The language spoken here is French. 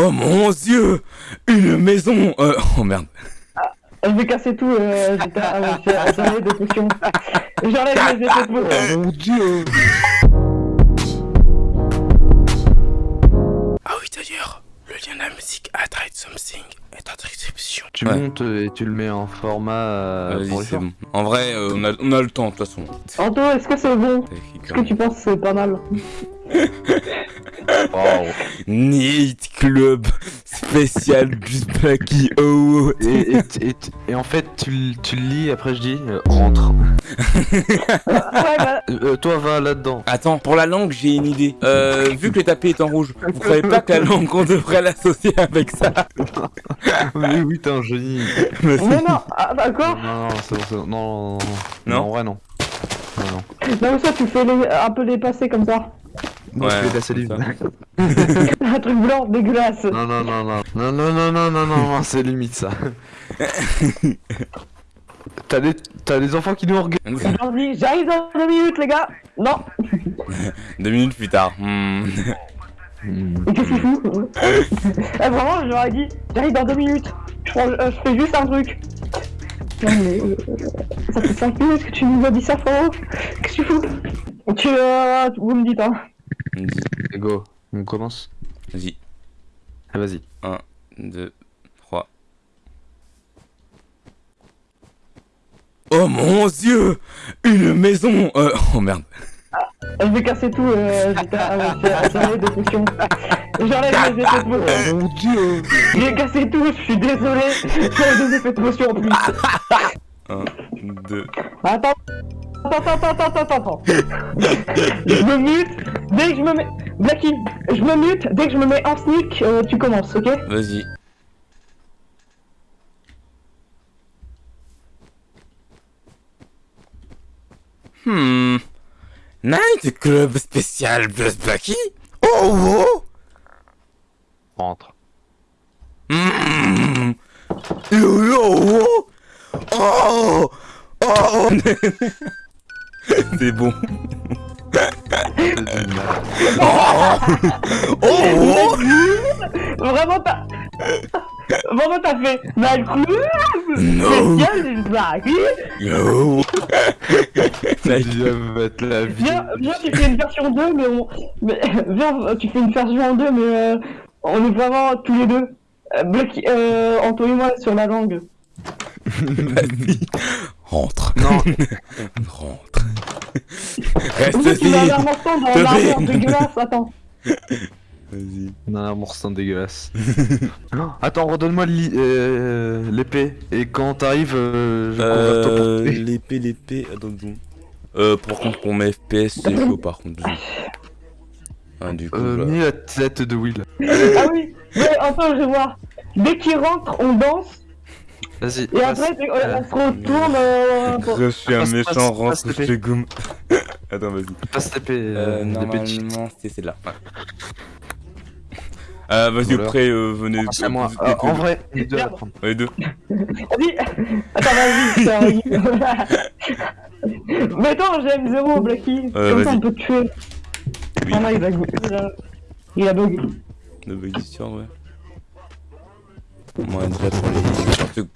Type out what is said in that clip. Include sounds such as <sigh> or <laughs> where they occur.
Oh mon dieu Une maison euh, Oh merde. Je vais casser tout, euh, j'étais- ah j'ai- j'enlève des potions. J'enlève les effets de potions. Mon dieu Ah oui d'ailleurs, le lien de la musique à Trade Something est en description. Tu Ouais. montes et tu le mets en format euh, pour les bon. En vrai, euh, on, a, on a le temps de toute façon. Anto, est-ce que c'est bon? Est-ce que tu penses que c'est pas mal? Wow. Night Club spécial Just Blacky Oh et, et, et, et en fait, tu, tu le lis, après je dis euh, rentre. <laughs> Ouais, bah, Euh, toi, va là-dedans. Attends, pour la langue, j'ai une idée. Euh, vu que le tapis est en rouge, vous croyez pas que la langue, on devrait l'associer avec ça? <laughs> Oui, oui, t'es un génie. Mais mais non, ah, bah Non, quoi non, c'est bon, c'est bon. Non, non, non, non. Non? en vrai, non. Non, non. Non, mais ça, tu fais les, un peu les passer comme ça. Ouais, je fais de la salive. <laughs> Un truc blanc, dégueulasse. non, non, non, non. Non, non, non, non, non, non, non, c'est limite ça. <laughs> T'as des, t'as des enfants qui nous regardent. J'arrive dans deux minutes, les gars. Non, <laughs> Deux minutes plus tard. hmm. mais qu'est-ce qu'il fout Eh, vraiment, je leur ai dit, j'arrive dans deux minutes. Je, prends- euh, je fais juste un truc. Non, mais euh, ça fait 5 minutes que tu nous as dit ça, frérot. Qu'est-ce que tu fous? Tu, euh, vous me dites, hein. Go, on commence Vas-y. Ah, vas-y. 1, 2, 3. Oh mon dieu Une maison euh, Oh merde. Je vais casser tout, euh, ah j'ai- j'enlève des potions. J'enlève les effets de potions. Mon dieu J'ai cassé tout, je suis désolé. J'enlève des effets de potions en plus. 1, 2. Attends. Attends, attends, attends, attends, attends. Je me mute dès que je me mets. Blacky, je me mute dès que je me mets en sneak, euh, tu commences, ok? Vas-y. Hmm. Night Club spécial Plus Blacky? Oh oh Rentre. Hmm. Yo yo oh Oh Oh <laughs> C'est bon. <laughs> Oh Oh <laughs> Vraiment, t'as. Vraiment, t'as fait. Mal club No Spécial Blacky Yo Dieu va mettre la vie. Viens, viens, tu fais une version 2, mais on. Mais, viens, tu fais une version 2, mais euh, on est vraiment tous les deux. Euh, Blacky, euh, Anto et moi sur la langue. Vas-y. Rentre. Non, <laughs> Rentre. Reste Oui, tu mets un morceau dans vais. dégueulasse, attends. Vas-y. non, un morceau dégueulasse. <gasps> Attends, redonne-moi li- euh, l'épée. Et quand t'arrives, euh, je Euh, portée. l'épée, l'épée, attends donc. Euh, par contre, pour mes FPS, c'est chaud par contre. Ah, du coup, Euh, bah. mets la tête de Will. Ah oui, ouais, enfin, je vais voir. Dès qu'il rentre, on danse, Vas-y. et passe. après, dès- on se retourne. Euh, Je suis un Passe, méchant, passe, rentre, te gomme. Attends, vas-y. Passe l'épée. Euh, Euh, normalement, c'est celle-là. Ouais. Euh, vas-y, Voilà. après, euh, venez. Ah, c'est moi. Euh, en vrai, les deux à Merde. prendre. Ouais, deux. Vas-y, attends, vas-y. <laughs> Mais attends, j'aime zéro, Blacky. Euh, Comme ça, on peut te tuer. Oui. Ah non, il a, il a, il a bug. De bug d'histoire, ouais. Moi, déjà pour les.